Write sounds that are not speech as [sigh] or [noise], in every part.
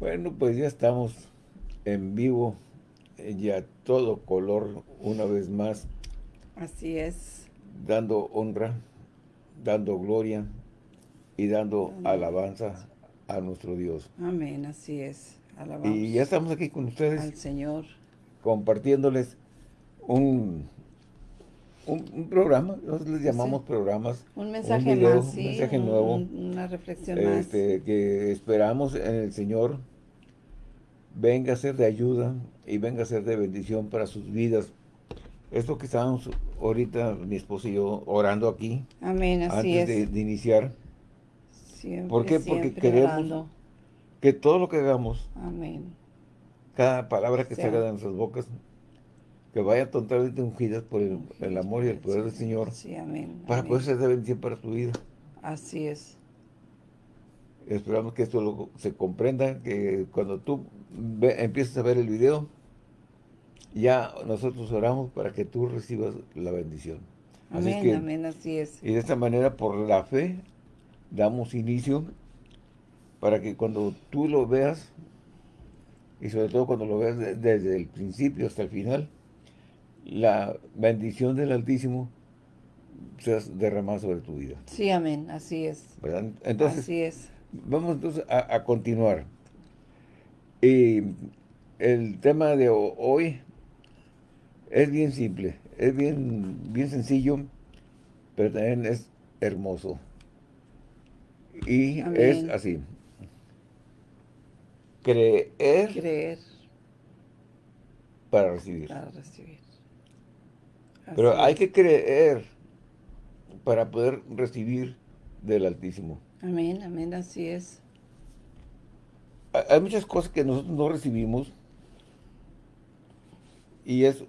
Bueno, pues ya estamos en vivo, eh, ya todo color una vez más. Así es. Dando honra, dando gloria y dando alabanza a nuestro Dios. Amén, así es. Alabamos y ya estamos aquí con ustedes. Al Señor. Compartiéndoles un, un, programa, nosotros les llamamos programas. Un mensaje más, sí, un mensaje nuevo. una reflexión este, más. Que esperamos en el Señor venga a ser de ayuda y venga a ser de bendición para sus vidas. Esto que estábamos ahorita, mi esposo y yo, orando aquí. Amén, así antes es. De, iniciar. Siempre, ¿Por qué? Porque queremos que todo lo que hagamos, Amén. cada palabra que salga de nuestras bocas, que vaya totalmente ungidas por el, amor y el poder del Señor. Sí, amén. Para poder ser de bendición para tu vida. Así es. Esperamos que esto se comprenda, que cuando tú empieces a ver el video, ya nosotros oramos para que tú recibas la bendición. Amén, amén, así es. Y de esta manera, por la fe, damos inicio para que cuando tú lo veas, y sobre todo cuando lo veas desde el principio hasta el final, la bendición del Altísimo sea derramada sobre tu vida. Sí, amén, así es. Entonces, así es. Vamos entonces a, continuar. Y el tema de hoy es bien simple, es bien, bien sencillo, pero también es hermoso. Y es así. Creer. Creer. Para recibir. Para recibir. Pero hay que creer para poder recibir del Altísimo. Amén, amén, así es. Hay muchas cosas que nosotros no recibimos y es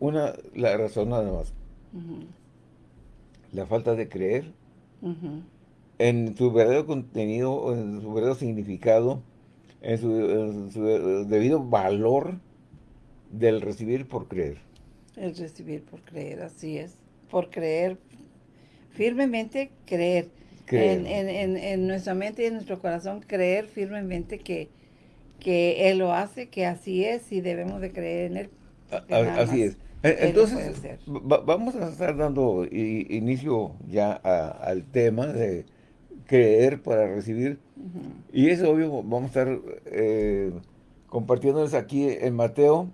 una la razón nada más. La falta de creer en su verdadero contenido, en su verdadero significado, en su, debido valor del recibir por creer. El recibir por creer, así es. Por creer, firmemente creer en, en, en, nuestra mente y en nuestro corazón creer firmemente que, que Él lo hace, que así es y debemos de creer en Él. así es. Entonces, vamos a estar dando inicio ya al tema de creer para recibir. Y es obvio, vamos a estar eh, compartiéndoles aquí en Mateo.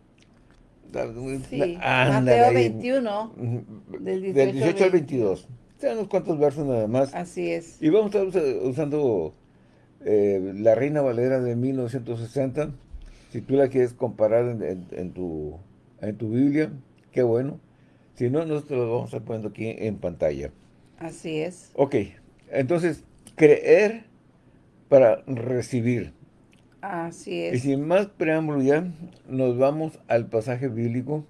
Sí, Mateo 21, del 18, al 22 unos cuantos versos nada más. Así es. Y vamos a estar usando eh, la Reina Valera de 1960. Si tú la quieres comparar en, tu, en tu Biblia, qué bueno. Si no, nosotros lo vamos a estar poniendo aquí en pantalla. Así es. Ok, entonces, creer para recibir. Así es. Y sin más preámbulo ya, nos vamos al pasaje bíblico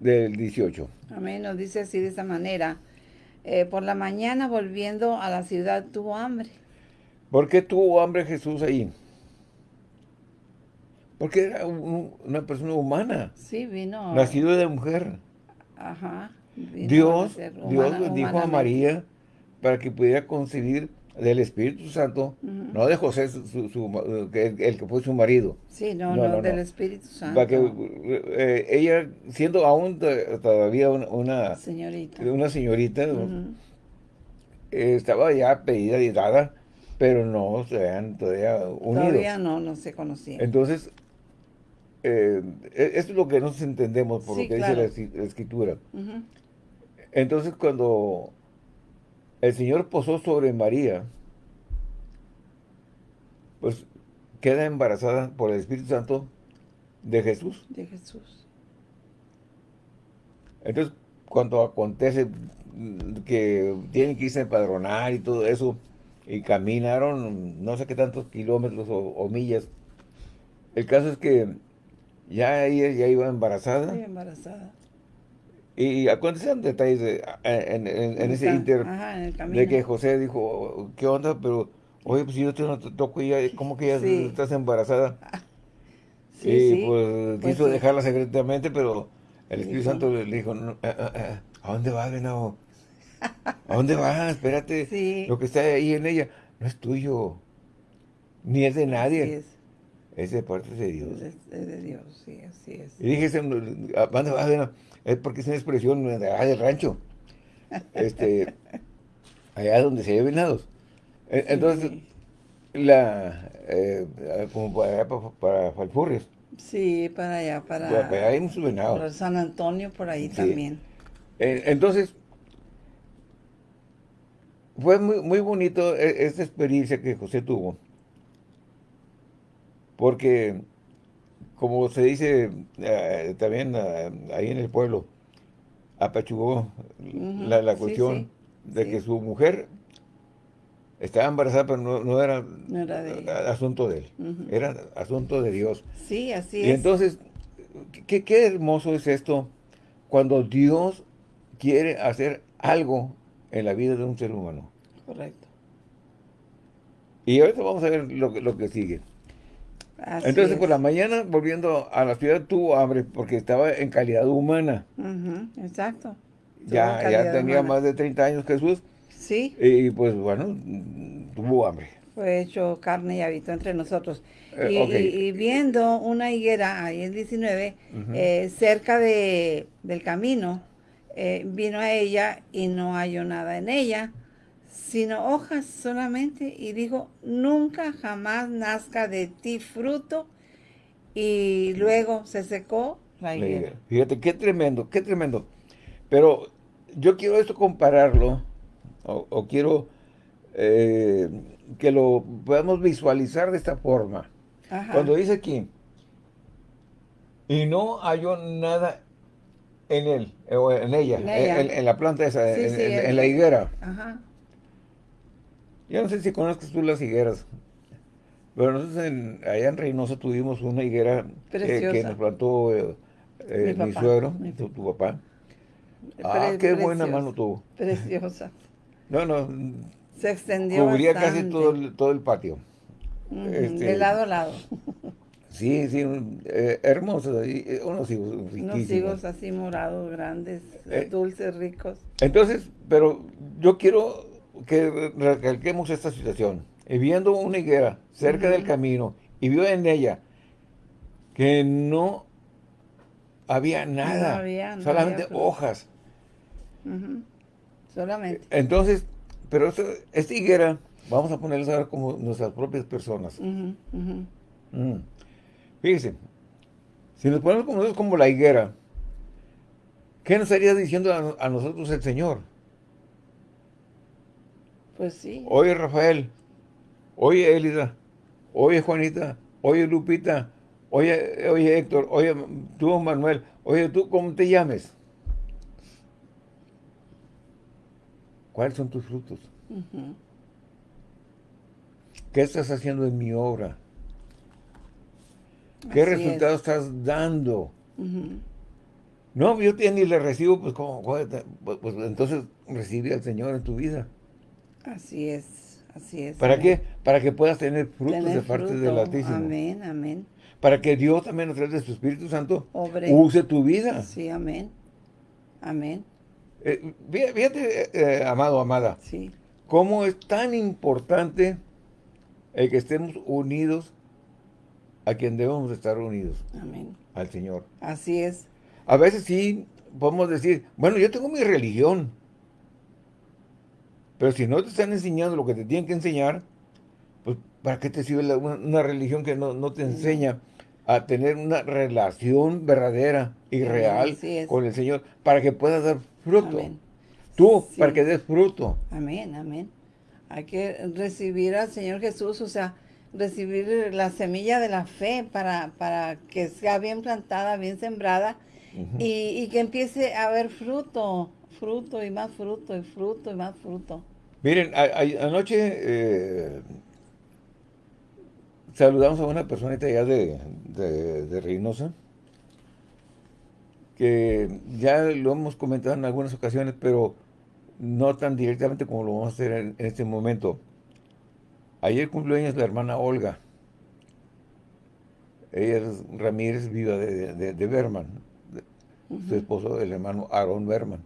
del 18. Amén, nos dice así de esa manera. Eh, por la mañana volviendo a la ciudad tuvo hambre. ¿Por qué tuvo hambre Jesús ahí? Porque era una persona humana. Sí, vino. Nacido de mujer. Ajá. Dios, Dios dijo a María para que pudiera concebir del Espíritu Santo, no de José, el, que fue su marido. Sí, no, no, del Espíritu Santo. Para que eh, ella, siendo aún todavía una, señorita, una señorita estaba ya pedida y dada, pero no se habían todavía unidos. Todavía no, no se conocían. Entonces, eh, e, esto es lo que nosotros entendemos por lo que dice la, Escritura. Entonces, cuando el Señor posó sobre María, pues queda embarazada por el Espíritu Santo de Jesús. De Jesús. Entonces, cuando acontece que tienen que irse a empadronar y todo eso, y caminaron no sé qué tantos kilómetros o, millas, el caso es que ya ella ya iba embarazada. Embarazada. Y acontecen detalles en, ese inter de que José dijo, ¿qué onda? Pero, oye, pues si yo te toco ya, ¿cómo que ya estás embarazada? [laughs] Sí, y pues, pues quiso dejarla secretamente, pero el Espíritu Santo le dijo, eh, eh, eh, ¿a dónde vas, venado? ¿A dónde vas? Espérate, lo que está ahí en ella no es tuyo. ni es de nadie. Es. de parte de Dios. Es, de Dios, sí, así es. Y dije, es porque es una expresión de, del rancho. Este, allá donde se hay venados. E, entonces, la, eh, como para allá, para, Falfurrias. Sí, para allá, para... Para, allá hay muchos venados. Para San Antonio, por ahí también. Entonces, fue muy, muy bonito e, esta experiencia que José tuvo. Porque, como se dice eh, también ahí en el pueblo, apachugó la, cuestión de que su mujer estaba embarazada, pero no, era, asunto de él, era asunto de Dios. Sí, así es. Y entonces, qué, qué hermoso es esto cuando Dios quiere hacer algo en la vida de un ser humano. Correcto. Y ahorita vamos a ver lo, lo que sigue. Entonces, por la mañana, volviendo a la ciudad, tuvo hambre porque estaba en calidad humana. exacto. Ya, ya tenía más de 30 años Jesús. Sí. Y pues, bueno, tuvo hambre. Fue hecho carne y habitó entre nosotros. Eh, y, viendo una higuera, ahí en 19, eh, cerca de, del camino, eh, vino a ella y no halló nada en ella, sino hojas solamente, y dijo, nunca jamás nazca de ti fruto, y luego se secó la higuera. Fíjate, qué tremendo, qué tremendo. Pero yo quiero esto compararlo, o, quiero eh, que lo podamos visualizar de esta forma. Cuando dice aquí, y no halló nada en él, o en ella, en, la planta esa, en, la higuera. Ajá. Yo no sé si conoces tú las higueras, pero nosotros allá en Reynosa tuvimos una higuera que, nos plantó eh, eh, mi, suegro, Tu, papá. Ah, qué buena mano tuvo. Preciosa. [laughs] no, no. Se extendió Cubría casi todo el, todo el patio. de este, lado a lado. [laughs] Sí, sí, eh, hermosos, eh, unos higos riquísimos. Unos higos así morados, grandes, eh, dulces, ricos. Entonces, pero yo quiero que recalquemos esta situación. Y viendo una higuera cerca del camino y vio en ella que no había nada, no había, solamente hojas. Solamente. Entonces, pero esta, higuera, vamos a ponerla ahora como nuestras propias personas. Mm. Fíjense, si nos ponemos como, como la higuera, ¿qué nos estaría diciendo a, nosotros el Señor? Pues sí. Oye Rafael, oye Elida, oye Juanita, oye Lupita, oye, oye Héctor, oye tú Manuel, oye tú, ¿cómo te llames? ¿Cuáles son tus frutos? ¿Qué estás haciendo en mi obra? ¿Qué resultado estás dando? No, yo ni le recibo, pues, como, pues, pues, entonces recibe al Señor en tu vida. Así es, así es. ¿Para qué? Para que puedas tener frutos de parte del Altísimo. Amén, amén. Para que Dios también a través de su Espíritu Santo use tu vida. Sí, amén. Amén. Eh, fíjate, eh, eh, amado, amada. Sí. Cómo es tan importante el que estemos unidos a quien debemos estar unidos. Amén. Al Señor. Así es. A veces sí podemos decir, bueno, yo tengo mi religión. Pero si no te están enseñando lo que te tienen que enseñar, pues ¿para qué te sirve una, religión que no, te enseña a tener una relación verdadera y real con el Señor para que puedas dar fruto? Tú, para que des fruto. Amén, amén. Hay que recibir al Señor Jesús, o sea, recibir la semilla de la fe para, para que sea bien plantada, bien sembrada y, que empiece a haber fruto, fruto y más fruto y fruto y más fruto. Miren, anoche eh, saludamos a una personita allá de, de, Reynosa que ya lo hemos comentado en algunas ocasiones, pero no tan directamente como lo vamos a hacer en este momento. Ayer cumplió años la hermana Olga. Ella es Ramírez, viva de, de, Berman. Su esposo, el hermano Aaron Berman.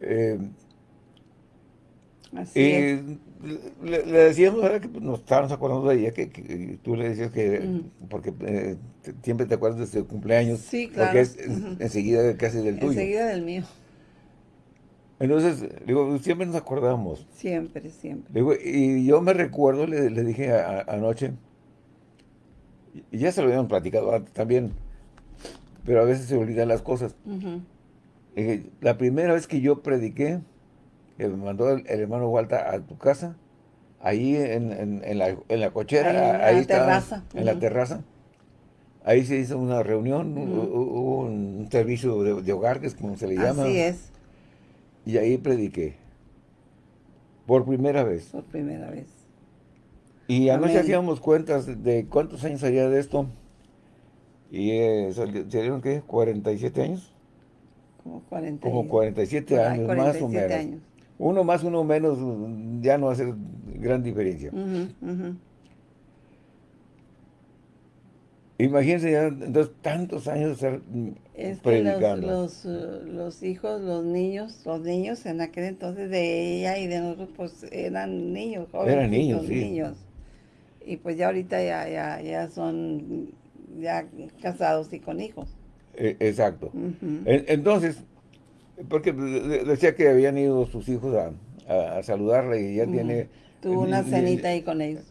Eh, Así le, decíamos ahora que pues, nos estábamos acordando de ella, que, tú le decías que, porque eh, siempre te acuerdas de su cumpleaños. Sí, claro. Porque es, enseguida casi del tuyo. Enseguida del mío. Entonces, digo, siempre nos acordamos. Siempre, siempre. Digo, y yo me recuerdo, le, dije anoche, y ya se lo habían platicado antes también, pero a veces se olvidan las cosas. La primera vez que yo prediqué, que me mandó el, hermano Walter a tu casa, ahí en, la, cochera, ahí, en la terraza. En la terraza. Ahí se hizo una reunión, hubo un, servicio de, hogar, que es como se le llama. Así es. Y ahí prediqué. Por primera vez. Por primera vez. Y anoche hacíamos cuentas de cuántos años había de esto. Y eh, salieron, ¿qué? ¿47 años? Como 40 Como 47 años, más o menos. Uno más, uno menos, ya no hace gran diferencia. Imagínense ya entonces tantos años estar es predicando. Que los, uh, los, hijos, los niños, los niños en aquel entonces de ella y de nosotros pues eran niños, jóvenes. Eran niños, sí. niños. Y pues ya ahorita ya, ya, ya son ya casados y con hijos. E, exacto. Entonces, porque decía que habían ido sus hijos a, a, saludarle y ya tiene Tuvo una cenita ahí con ellos.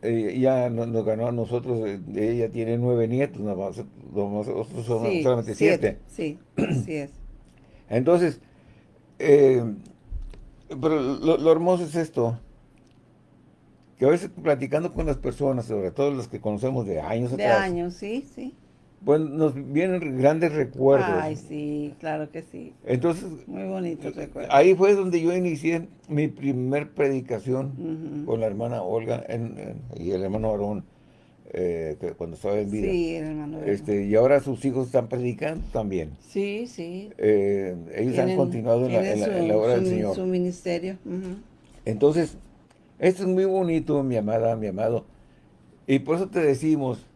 Ella nos, ganó a nosotros, eh, ella tiene nueve nietos, nosotros somos solamente siete. Sí, así es. Entonces, eh, pero lo, hermoso es esto, que a veces platicando con las personas, sobre todo las que conocemos de años de atrás. De años, sí, sí. Pues nos vienen grandes recuerdos. Ay, sí, claro que sí. Entonces, muy bonito recuerdo. Ahí fue donde yo inicié mi primer predicación con la hermana Olga y el hermano Aarón, eh, cuando estaba en vida. Sí, el hermano Este, y ahora sus hijos están predicando también. Sí, sí. Eh, ellos han continuado en la, obra del Señor. su ministerio. Entonces, esto es muy bonito, mi amada, mi amado. Y por eso te decimos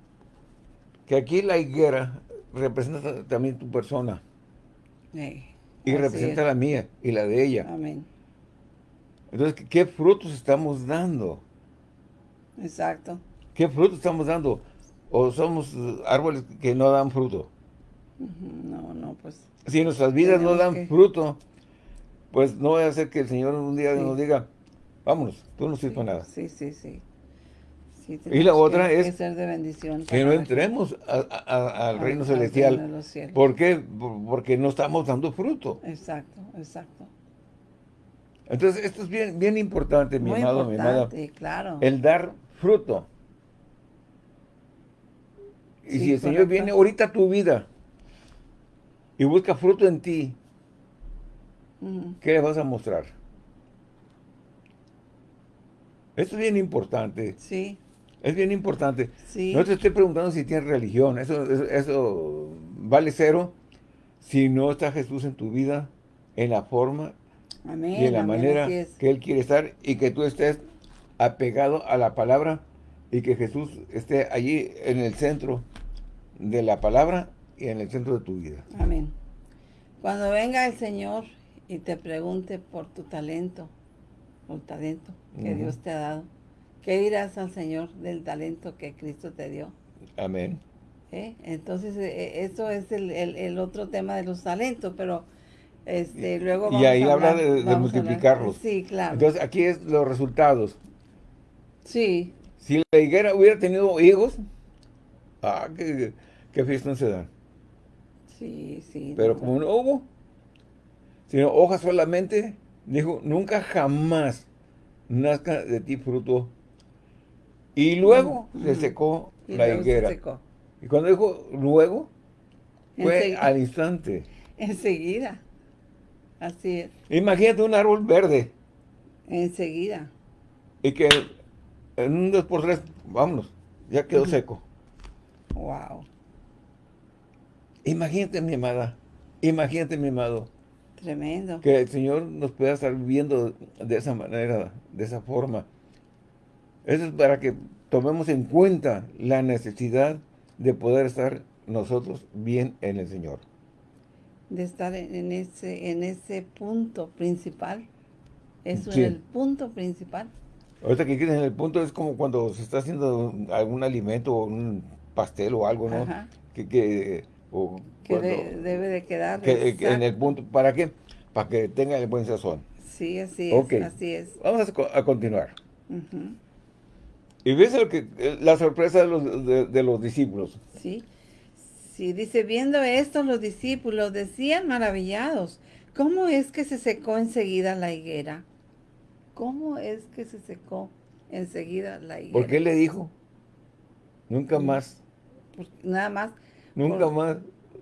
que aquí la higuera representa también tu persona. y representa la mía y la de ella. Amén. Entonces, ¿qué frutos estamos dando? Exacto. ¿Qué frutos estamos dando? ¿O somos árboles que no dan fruto? No, no, pues... Si nuestras vidas no dan fruto, pues no voy a hacer que el Señor un día nos diga, vámonos, tú no sirves para nada. Sí, sí, sí y la otra es de que no entremos al reino celestial. ¿Por qué? Porque no estamos dando fruto. Exacto, exacto. Entonces, esto es bien, bien importante, mi amado, mi amada. claro. El dar fruto. Y si el Señor viene ahorita a tu vida y busca fruto en ti, ¿qué le vas a mostrar? Esto es bien importante. Sí. Es bien importante. No te estoy preguntando si tienes religión. Eso, eso, vale cero si no está Jesús en tu vida en la forma y en la manera que Él quiere estar y que tú estés apegado a la palabra y que Jesús esté allí en el centro de la palabra y en el centro de tu vida. Amén. Cuando venga el Señor y te pregunte por tu talento, por talento que Dios te ha dado, ¿Qué dirás al Señor del talento que Cristo te dio? Amén. ¿Eh? Entonces, eh, eh, eso es el, otro tema de los talentos, pero este, luego vamos Y ahí habla de, multiplicarlos. Sí, claro. Entonces, aquí es los resultados. Sí. Si la higuera hubiera tenido higos, ah, qué, qué fiesta se da. Sí, sí. Pero como no hubo, sino hojas solamente, dijo, nunca jamás nazca de ti fruto y luego se secó la higuera. Y cuando dijo luego, fue al instante. Enseguida. Así es. Imagínate un árbol verde. Enseguida. Y que en un dos por tres, vámonos, ya quedó seco. Wow. Imagínate, mi amada. Imagínate, mi amado. Tremendo. Que el Señor nos pueda estar viviendo de esa manera, de esa forma. Eso es para que tomemos en cuenta la necesidad de poder estar nosotros bien en el Señor. De estar en ese, en ese punto principal. Eso es el punto principal. Ahorita que en el punto es como cuando se está haciendo algún alimento o un pastel o algo, ¿no? Que, que, debe de quedar. en el punto, ¿para qué? Para que tenga el buen sazón. Sí, así es, así es. Vamos a, continuar. Y ves lo que, la sorpresa de los, de los discípulos. Sí. Sí, dice, viendo esto los discípulos decían maravillados, ¿cómo es que se secó enseguida la higuera? ¿Cómo es que se secó enseguida la higuera? ¿Por qué le dijo? Nunca mm. más. Pues, nada más. Nunca más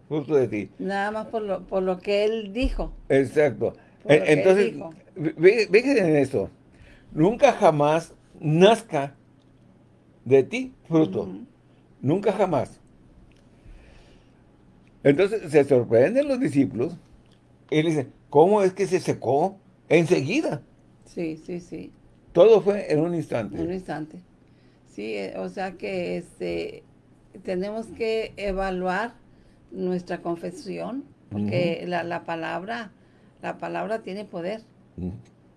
justo de ti. Nada más por lo, por lo que él dijo. Exacto. Entonces, fíjense en esto. Nunca jamás nazca de ti fruto. Nunca jamás. Entonces se sorprenden los discípulos y dicen, ¿cómo es que se secó enseguida? Sí, sí, sí. Todo fue en un instante. En un instante. Sí, eh, o sea que este, tenemos que evaluar nuestra confesión, porque la, palabra, la palabra tiene poder.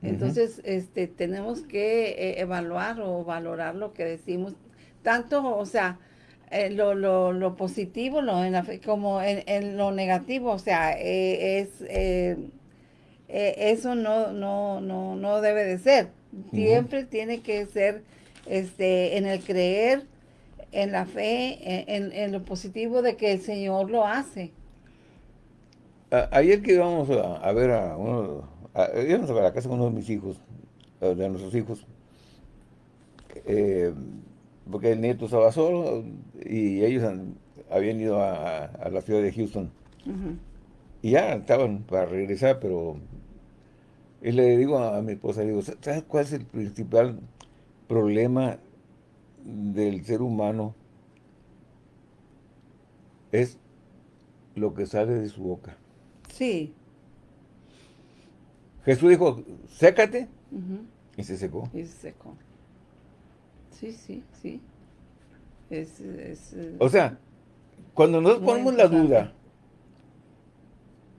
Entonces, este, tenemos que eh, evaluar o valorar lo que decimos, tanto, o sea, eh, lo, lo, lo, positivo lo, en como en, lo negativo, o sea, eh, es eh, eso no, no, no, no debe de ser. Siempre tiene que ser este en el creer, en la fe, en, lo positivo de que el Señor lo hace. ayer que íbamos a, ver a uno, íbamos a a la casa con uno de mis hijos, de nuestros hijos, eh, porque el nieto estaba solo y ellos habían ido a, la ciudad de Houston. Y ya estaban para regresar, pero y le digo a, mi esposa, digo, ¿sabes cuál es el principal problema del ser humano? Es lo que sale de su boca. Sí. Jesús dijo, sécate, y se secó. Y se secó sí, sí, sí. Es, eh, o sea, cuando nos ponemos la duda,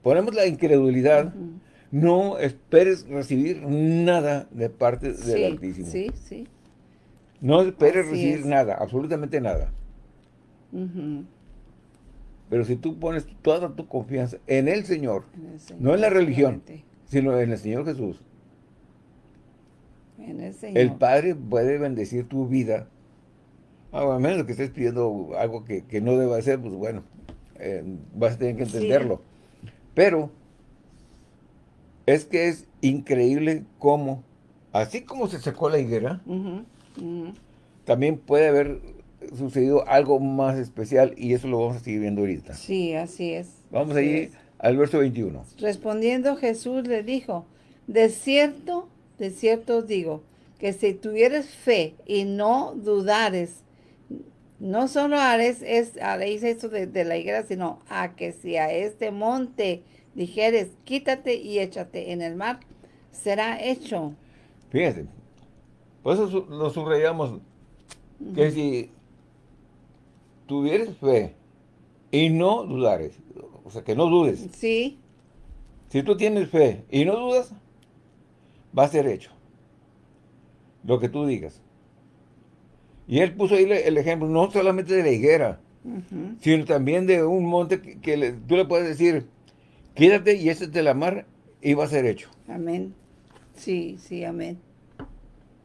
ponemos la incredulidad, no esperes recibir nada de parte del Altísimo. Sí, sí. No esperes recibir nada, absolutamente nada. Pero si tú pones toda tu confianza en el Señor, no en la religión, sino en el Señor Jesús, el, Padre puede bendecir tu vida. Ah, a menos que estés pidiendo algo que, no deba hacer, pues bueno, eh, vas a tener que entenderlo. Pero es que es increíble cómo, así como se secó la higuera, también puede haber sucedido algo más especial y eso lo vamos a seguir viendo ahorita. Sí, así es. Vamos a ir al verso 21. Respondiendo Jesús le dijo, de cierto de cierto os digo, que si tuvieres fe y no dudares, no solo haréis, es, haréis esto de, la higuera, sino a que si a este monte dijeres, quítate y échate en el mar, será hecho. Fíjense, por eso lo subrayamos, que si tuvieres fe y no dudares, o sea, que no dudes. Sí. Si tú tienes fe y no dudas, va a ser hecho. Lo que tú digas. Y él puso ahí el ejemplo, no solamente de la higuera, sino también de un monte que, tú le puedes decir, quédate y ese de la mar y va a ser hecho. Amén. Sí, sí, amén.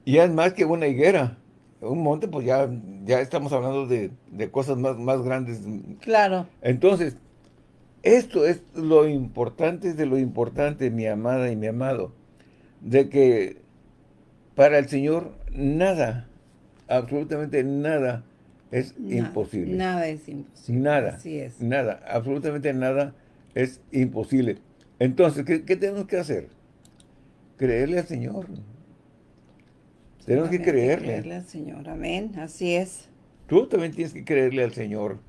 Y es más que una higuera. Un monte, pues ya, ya estamos hablando de, de cosas más, más grandes. Claro. Entonces, esto es lo importante de lo importante, mi amada y mi amado de que para el Señor nada, absolutamente nada es imposible. Nada es imposible. Nada. Así es. Nada, absolutamente nada es imposible. Entonces, ¿qué, tenemos que hacer? Creerle al Señor. Tenemos que creerle. Creerle al Señor, amén, así es. Tú también tienes que creerle al Señor.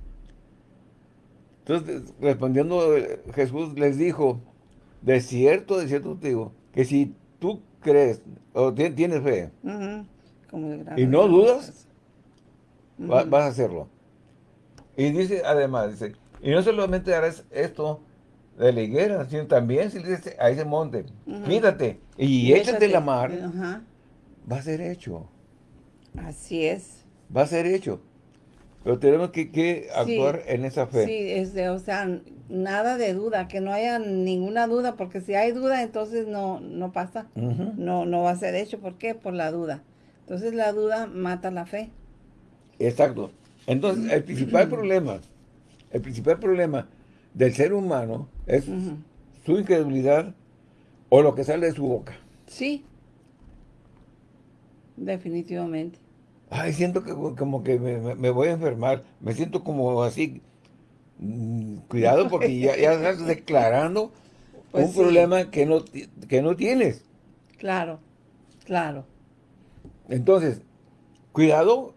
Entonces, respondiendo Jesús les dijo, de cierto, de cierto te digo, que si tú crees o tienes fe y no dudas, vas a hacerlo. Y dice, además, dice, y no solamente harás esto de la higuera, sino también si le dices a ese monte, quítate y, échate, la mar, va a ser hecho. Así es. Va a ser hecho. Pero tenemos que, actuar en esa fe. Sí, es o sea, nada de duda, que no haya ninguna duda, porque si hay duda, entonces no, no pasa. no, no va a ser hecho. ¿Por qué? Por la duda. Entonces la duda mata la fe. Exacto. Entonces, el principal [clears throat] problema, el principal problema del ser humano es su incredulidad o lo que sale de su boca. Sí. Definitivamente. Ay, siento que como que me, voy a enfermar. Me siento como así. Mm, cuidado [laughs] porque ya, estás declarando pues un problema que no, que no tienes. Claro, claro. Entonces, cuidado.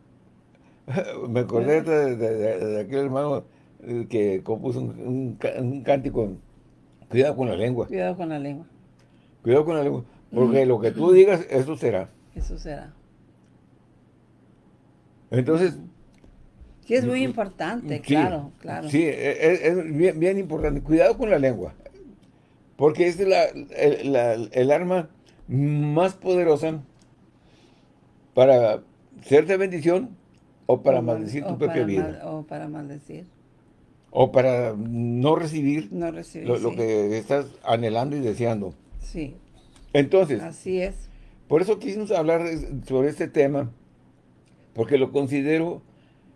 [laughs] me acordé de, aquel hermano que compuso un, un, cántico. Cuidado con la lengua. Cuidado con la lengua. Cuidado con la lengua. Porque lo que tú digas, eso será. Eso será. Entonces... Sí, es muy importante, claro, claro. Sí, e, e, es, bien, importante. Cuidado con la lengua. Porque es la, el, arma más poderosa para ser de bendición o para maldecir tu propia vida. o para maldecir. O para no recibir, lo, que estás anhelando y deseando. Sí. Entonces. Así es. Por eso quisimos hablar sobre este tema, porque lo considero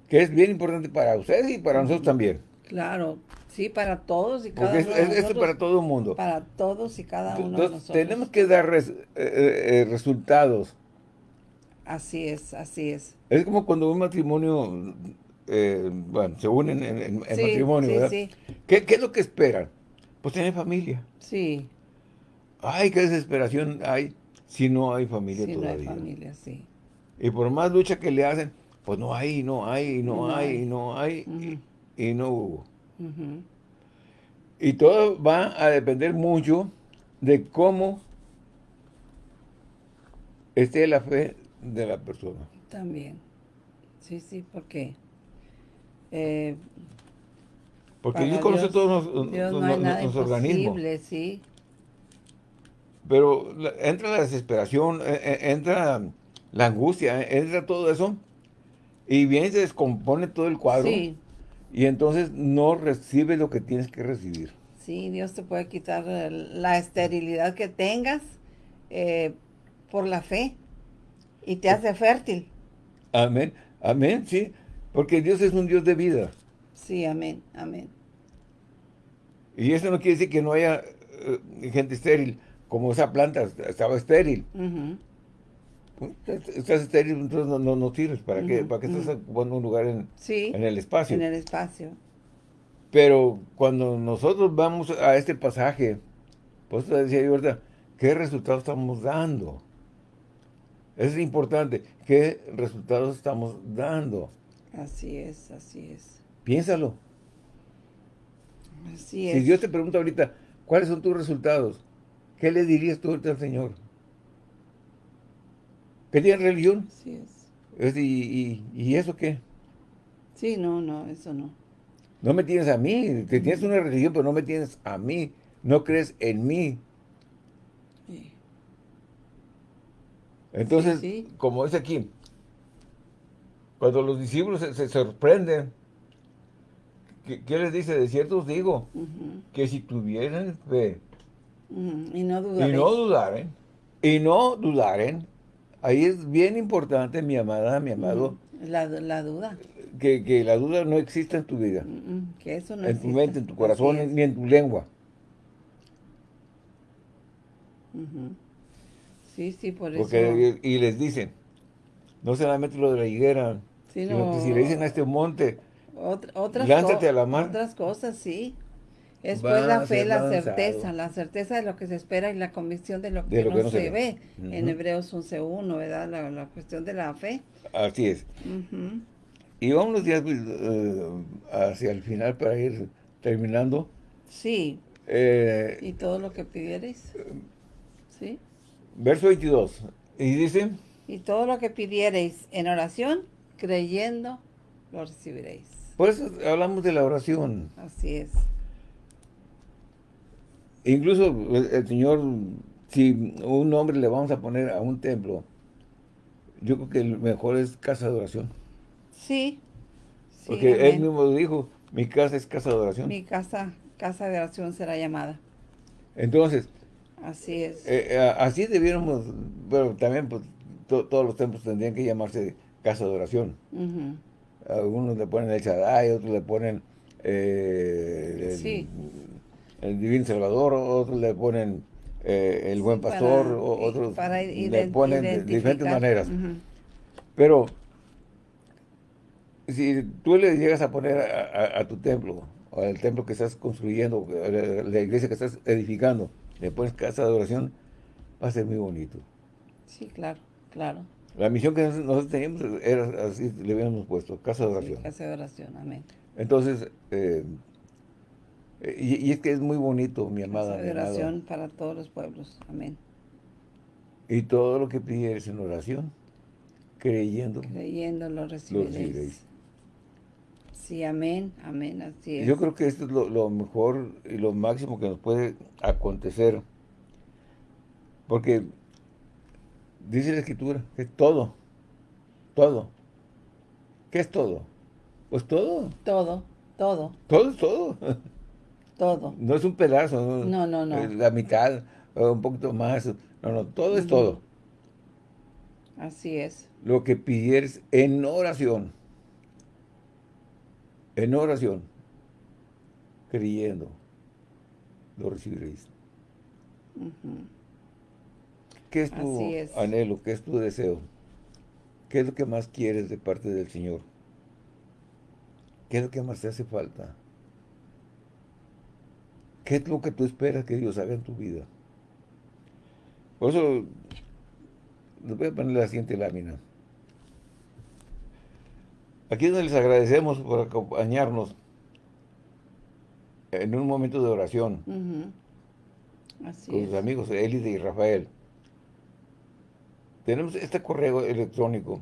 que es bien importante para ustedes y para nosotros también. Claro, sí, para todos y cada uno de nosotros. Esto es para todo el mundo. Para todos y cada uno de nosotros. Tenemos que dar eh, eh, resultados. Así es, así es. Es como cuando un matrimonio, eh, bueno, se unen en, matrimonio, ¿verdad? Sí. ¿Qué, ¿Qué es lo que esperan? Pues tener familia. Sí. Ay, qué desesperación hay si no hay familia todavía. no hay familia, sí. Y por más lucha que le hacen, pues no hay, no hay, no, hay, no hay, y, no hubo. Y todo va a depender mucho de cómo esté la fe de la persona. También. Sí, sí, porque... Eh, porque Dios conoce todos los, los, organismos. Sí. Pero entra la desesperación, e, e, entra la angustia, e, entra todo eso, y bien se descompone todo el cuadro. Y entonces no recibes lo que tienes que recibir. Sí, Dios te puede quitar la esterilidad que tengas eh, por la fe y te hace fértil. Amén, amén, sí, porque Dios es un Dios de vida. Sí, amén, amén. Y eso no quiere decir que no haya eh, gente estéril como esa planta estaba estéril. Estás estéril, entonces no, no, no sirves. ¿Para qué, ¿Para qué estás ocupando un lugar en, en el espacio? en el espacio. Pero cuando nosotros vamos a este pasaje, pues te decía yo ahorita, ¿qué resultados estamos dando? Es importante, ¿qué resultados estamos dando? Así es, así es. Piénsalo. Así es. Si Dios te pregunta ahorita, ¿cuáles son tus resultados? ¿Qué le dirías tú al Señor? ¿Que tienes religión? Sí es. ¿Y, eso qué? Sí, no, no, eso no. No me tienes a mí. Te tienes una religión, pero no me tienes a mí. No crees en mí. Sí. Entonces, como es aquí, cuando los discípulos se, sorprenden, ¿qué, les dice? De cierto os digo, que si tuvieran fe y no dudaren. Y no dudaren. Y no dudaren. Ahí es bien importante, mi amada, mi amado. La, duda. Que, la duda no exista en tu vida. que eso no En tu mente, en tu corazón, ni en tu lengua. Sí, sí, por eso. y, les dicen, no solamente lo de la higuera, sino que si le dicen a este monte, otras lánzate a la mar. Otras cosas, sí. Es pues la fe, la certeza, la certeza de lo que se espera y la convicción de lo que, no, se, ve. En Hebreos 11.1, ¿verdad? La, cuestión de la fe. Así es. Y vamos ya uh, hacia el final para ir terminando. Sí. Eh, y todo lo que pidierais. ¿Sí? Verso 22. Y dice... Y todo lo que pidierais en oración, creyendo, lo recibiréis. Por eso hablamos de la oración. Así es. Incluso el, Señor, si un hombre le vamos a poner a un templo, yo creo que el mejor es casa de oración. Sí. Porque él mismo dijo, mi casa es casa de oración. Mi casa, casa de oración será llamada. Entonces. Así es. Eh, eh, así debiéramos, bueno, también pues, todos los templos tendrían que llamarse casa de oración. Algunos le ponen el Shaddai, otros le ponen eh, el, Divino Salvador, otros le ponen eh, el Buen Pastor, otros le ponen de diferentes maneras. Pero si tú le llegas a poner a, tu templo, o al templo que estás construyendo, la iglesia que estás edificando, le pones casa de oración, va a ser muy bonito. Sí, claro, claro. La misión que nosotros teníamos era así, le habíamos puesto, casa de oración. casa de oración, amén. Entonces, eh, y, es que es muy bonito, mi amada. De oración para todos los pueblos, amén. Y todo lo que pidieres en oración, creyendo. Creyendo lo recibiréis. Sí, amén, amén, así es. Yo creo que esto es lo, mejor y lo máximo que nos puede acontecer. Porque dice la Escritura que es todo, todo. ¿Qué es todo? Pues todo. Todo, todo. Todo es todo. [laughs] Todo. No es un pedazo. No, no, no. La mitad, un poquito más. No, no, todo es todo. Así es. Lo que pidieres en oración en oración, creyendo, lo recibiréis. ¿Qué es tu anhelo? ¿Qué es tu deseo? ¿Qué es lo que más quieres de parte del Señor? ¿Qué es lo que más te hace falta? ¿Qué es lo que tú esperas que Dios haga en tu vida? Por eso, les voy a poner la siguiente lámina. Aquí donde les agradecemos por acompañarnos en un momento de oración con sus amigos Elide y Rafael. Tenemos este correo electrónico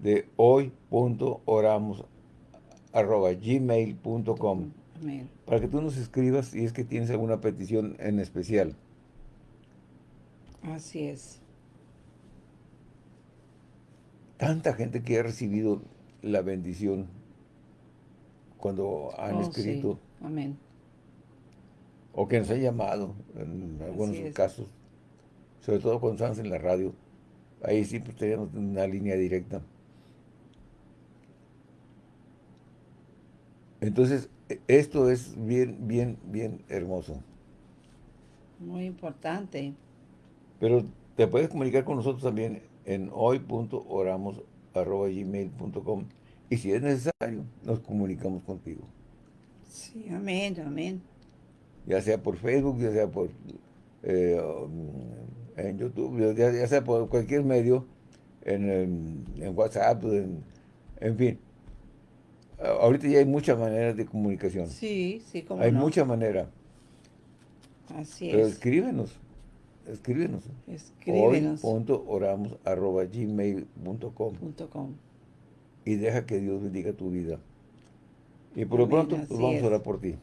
de hoy.oramos.gmail.com para que tú nos escribas si es que tienes alguna petición en especial. Así es. Tanta gente que ha recibido la bendición cuando han oh, escrito. Amén. O que nos han llamado, en algunos casos. Sobre todo cuando estamos en la radio. Ahí sí pues, tenemos una línea directa. Entonces, esto es bien, bien, bien hermoso. Muy importante. Pero te puedes comunicar con nosotros también en hoy.oramos arroba gmail.com y si es necesario, nos comunicamos contigo. Sí, amén, amén. Ya sea por Facebook, ya sea por eh, en YouTube, ya, sea por cualquier medio, en, WhatsApp, en, fin. Ahorita ya hay muchas maneras de comunicación. Sí, sí, como Hay mucha manera. Así Pero escríbenos escríbenos. Escríbenos. gmail.com Y deja que Dios bendiga tu vida. Y por lo pronto, pues vamos a orar por ti.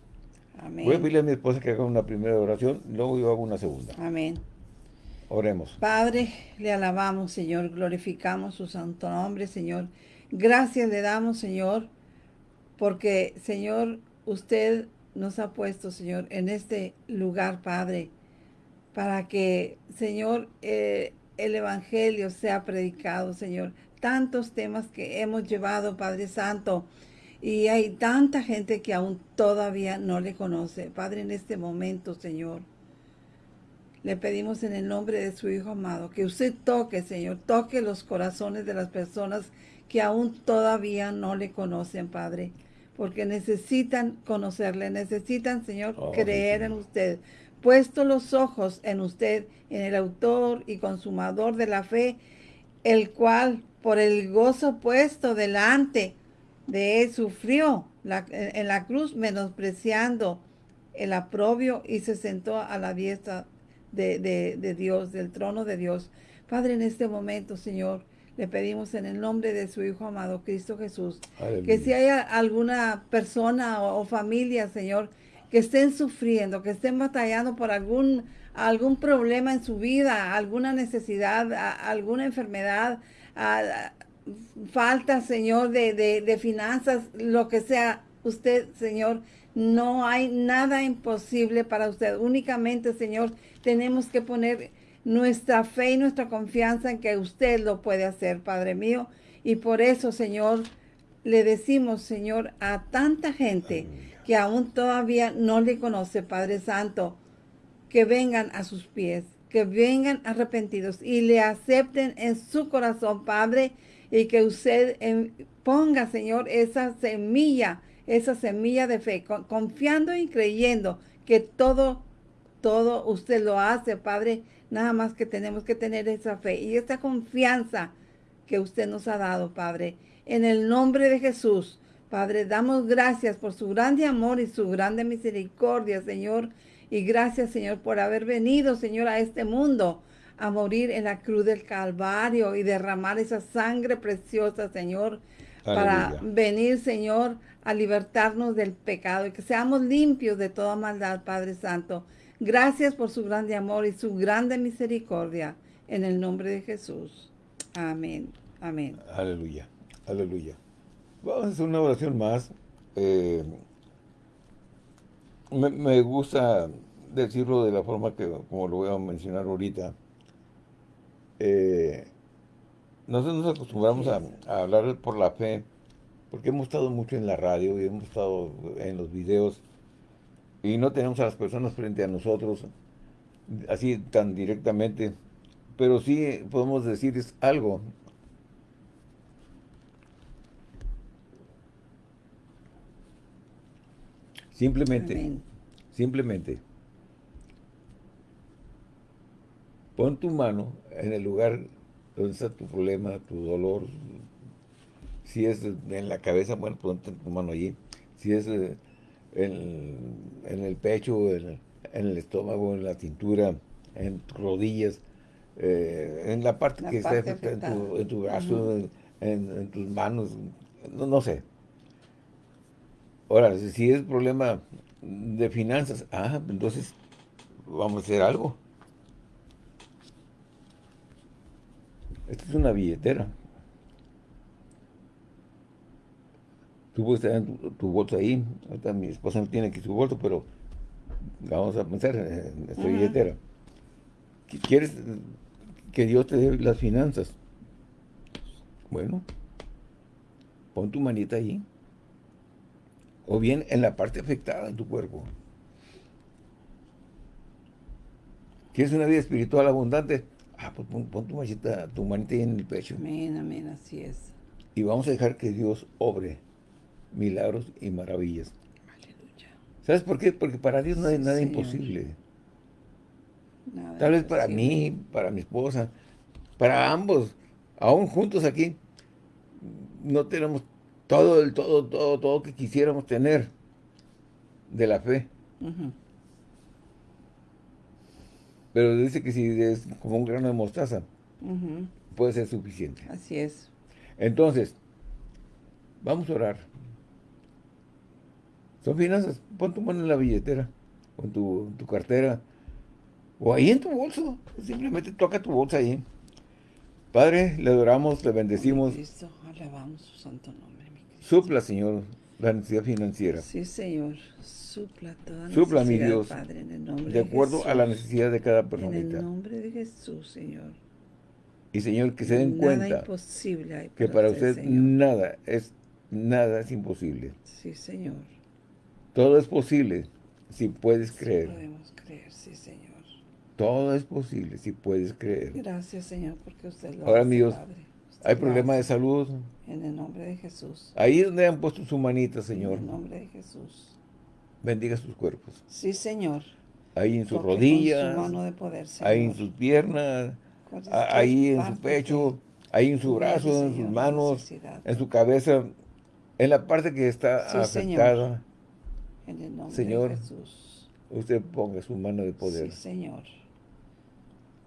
Amén. Voy a pedirle a mi esposa que haga una primera oración, luego yo hago una segunda. Amén. Oremos. Padre, le alabamos, Señor, glorificamos su santo nombre, Señor. Gracias le damos, Señor, porque, Señor, usted nos ha puesto, Señor, en este lugar, Padre, para que, Señor, eh, el Evangelio sea predicado, Señor. Tantos temas que hemos llevado, Padre Santo, y hay tanta gente que aún todavía no le conoce. Padre, en este momento, Señor, le pedimos en el nombre de su Hijo amado que usted toque, Señor, toque los corazones de las personas que aún todavía no le conocen, Padre, porque necesitan conocerle, necesitan, Señor, oh, creer en usted, puesto los ojos en usted, en el autor y consumador de la fe, el cual por el gozo puesto delante de él sufrió en la cruz menospreciando el aprobio y se sentó a la diestra de, Dios, del trono de Dios. Padre, en este momento, Señor, le pedimos en el nombre de su Hijo amado, Cristo Jesús, que si hay alguna persona o familia, Señor, que estén sufriendo, que estén batallando por algún, algún problema en su vida, alguna necesidad, alguna enfermedad, falta, Señor, de, de finanzas, lo que sea, usted, Señor, no hay nada imposible para usted. Únicamente, Señor, tenemos que poner nuestra fe y nuestra confianza en que usted lo puede hacer, Padre mío. Y por eso, Señor, le decimos, Señor, a tanta gente que aún todavía no le conoce, Padre Santo, que vengan a sus pies, que vengan arrepentidos y le acepten en su corazón, Padre, y que usted ponga, Señor, esa semilla, esa semilla de fe, confiando y creyendo que todo, todo usted lo hace, Padre, nada más que tenemos que tener esa fe y esa confianza que usted nos ha dado, Padre, en el nombre de Jesús. Padre, damos gracias por su grande amor y su grande misericordia, Señor, y gracias, Señor, por haber venido, Señor, a este mundo a morir en la cruz del Calvario y derramar esa sangre preciosa, Señor, para venir, Señor, a libertarnos del pecado y que seamos limpios de toda maldad, Padre Santo. Gracias por su grande amor y su grande misericordia. En el nombre de Jesús. Amén. Amén. Aleluya. Aleluya. Vamos a hacer una oración más. Eh, me, gusta decirlo de la forma que, como lo voy a mencionar ahorita, eh, nosotros nos acostumbramos a, hablar por la fe, porque hemos estado mucho en la radio y hemos estado en los videos y no tenemos a las personas frente a nosotros así tan directamente, pero sí podemos decirles algo. Simplemente, simplemente, pon tu mano en el lugar donde está tu problema, tu dolor. Si es en la cabeza, bueno, ponte tu mano allí. Si es eh, en, el pecho, en, el estómago, en la cintura, en tus rodillas, eh, en la parte que está en tu, en tu brazo, en, tus manos, no, sé. Ahora, si es problema de finanzas, ah, entonces vamos a hacer algo. Esta es una billetera. Tú puedes tener tu, bolsa ahí. Ahorita mi esposa no tiene aquí su bolso, pero vamos a pensar en esta billetera. ¿Quieres que Dios te dé las finanzas? Bueno, pon tu manita ahí. O bien en la parte afectada en tu cuerpo. ¿Quieres una vida espiritual abundante? Ah, pues pon, tu manita, tu manita ahí en el pecho. Amén, amén, así es. Y vamos a dejar que Dios obre milagros y maravillas. Aleluya. ¿Sabes por qué? Porque para Dios no hay nada imposible. Tal vez para mí, para mi esposa, para ambos, aún juntos aquí, no tenemos todo el todo, todo, todo que quisiéramos tener de la fe. Pero dice que si es como un grano de mostaza, puede ser suficiente. Así es. Entonces, vamos a orar. Son finanzas. Pon tu mano en la billetera, con tu, tu cartera, o ahí en tu bolso. Simplemente toca tu bolsa ahí. Padre, le adoramos, le bendecimos. Cristo, alabamos su santo nombre, mi Supla, Señor, la necesidad financiera. Sí, Señor. Supla toda Supla, mi Dios, Padre, en el nombre de acuerdo a la necesidad de cada persona. En el nombre de Jesús, Señor. Y, Señor, que se den cuenta que para usted, nada es nada es imposible. Sí, Señor. Todo es posible si puedes creer. podemos creer, sí, Señor. Todo es posible si puedes creer. Gracias, Señor, porque usted lo Ahora, amigos, hay problemas de salud. En el nombre de Jesús. Ahí donde han puesto su manita, Señor. En el nombre de Jesús. Bendiga sus cuerpos. Sí, Señor. Ahí en sus rodillas. ahí en sus piernas. Ahí en su pecho. Ahí en su brazo, en sus manos. En su cabeza. En la parte que está afectada. En el nombre Señor, de Jesús. Usted ponga su mano de poder. Sí, Señor.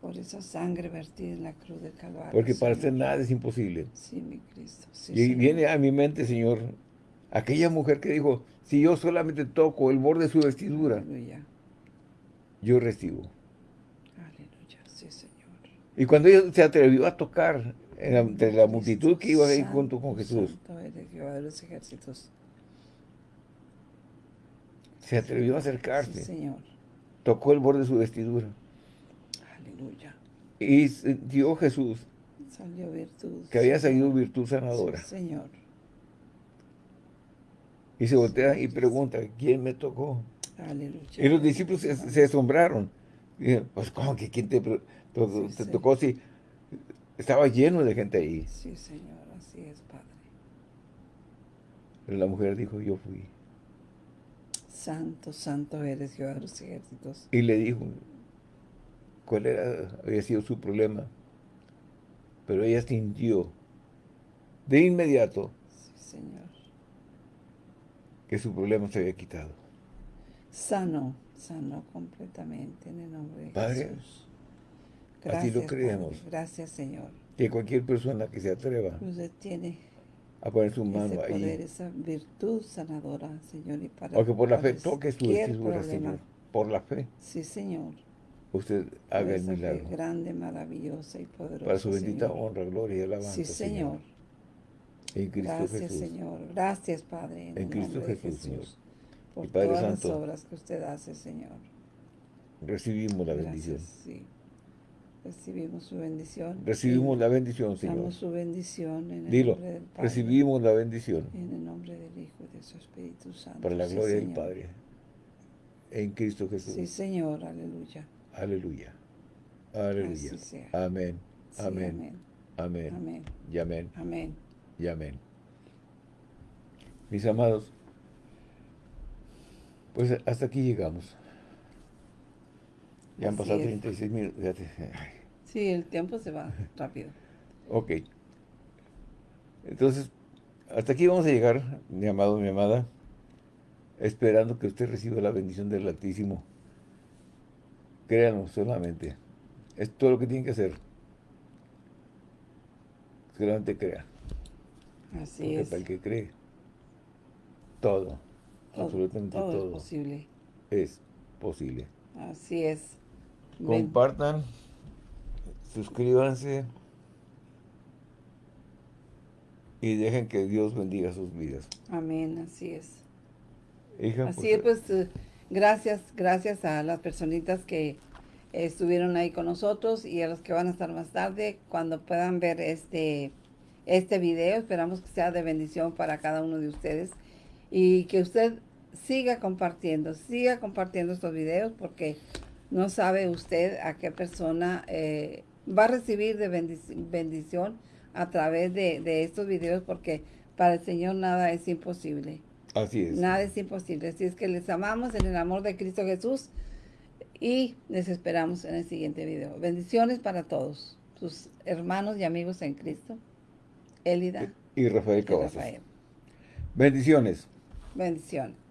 Por esa sangre vertida en la cruz del Calvario. Porque para usted nada es imposible. Sí, mi Cristo. y viene a mi mente, Señor, aquella mujer que dijo, si yo solamente toco el borde de su vestidura, Aleluya. yo recibo. Aleluya, sí, Señor. Y cuando ella se atrevió a tocar entre la multitud que iba ahí junto con Jesús. Se atrevió a acercarse. señor. Tocó el borde de su vestidura. Aleluya. Y dio Jesús que había salido virtud sanadora. señor. Y se voltea y pregunta, ¿quién me tocó? Aleluya. Y los discípulos se, asombraron. Y pues, ¿cómo que quién te, te tocó si estaba lleno de gente ahí? Sí, Señor, así es, Padre. Pero la mujer dijo, yo fui. Santo, santo eres Jehová de los ejércitos. Y le dijo cuál era, había sido su problema. Pero ella sintió de inmediato sí, Señor. que su problema se había quitado. Sano, sano completamente en el nombre de Padre, Jesús. así lo creemos. Gracias, Señor. Que cualquier persona que se atreva Usted tiene a poner su mano ese poder, ahí. esa virtud sanadora, Señor. Y para, o que por la fe toque su vestidura, Señor. Por la fe. Sí, Señor usted haga el milagro. grande, maravillosa y poderosa. Para su bendita honra, gloria y alabanza. Sí, Señor. En Cristo Gracias, Señor. Gracias, Padre. En, Cristo Jesús, Señor. Por todas las obras que usted hace, Señor. Recibimos la bendición. Sí. Recibimos su bendición. Recibimos la bendición, Señor. Damos su bendición en el Dilo, nombre del Padre. Recibimos la bendición. En el nombre del Hijo y de su Espíritu Santo. Para la gloria del Padre. En Cristo Jesús. Sí, Señor. Aleluya. Aleluya. Aleluya. Amén. Amén. Amén. Amén. Y amén. Amén. Y amén. Mis amados, pues hasta aquí llegamos. Ya han pasado 36 minutos. Sí, el tiempo se va rápido. ok. Entonces, hasta aquí vamos a llegar, mi amado, mi amada, esperando que usted reciba la bendición del Altísimo Créanos solamente. Es todo lo que tienen que hacer. Solamente crea. Así es. Para el que cree, todo, absolutamente todo, todo, es posible. Es posible. Así es. Compartan, suscríbanse y dejen que Dios bendiga sus vidas. Amén, así es. Hija, así es, pues... Eh, Gracias, gracias a las personitas que estuvieron ahí con nosotros y a los que van a estar más tarde cuando puedan ver este, este video. Esperamos que sea de bendición para cada uno de ustedes y que usted siga compartiendo, siga compartiendo estos videos porque no sabe usted a qué persona eh, va a recibir de bendición a través de, de estos videos porque para el Señor nada es imposible. Así es. Nada es imposible. Así es que les amamos en el amor de Cristo Jesús y les esperamos en el siguiente video. Bendiciones para todos, sus hermanos y amigos en Cristo, Elida y Rafael Cavazos. Bendiciones. Bendiciones.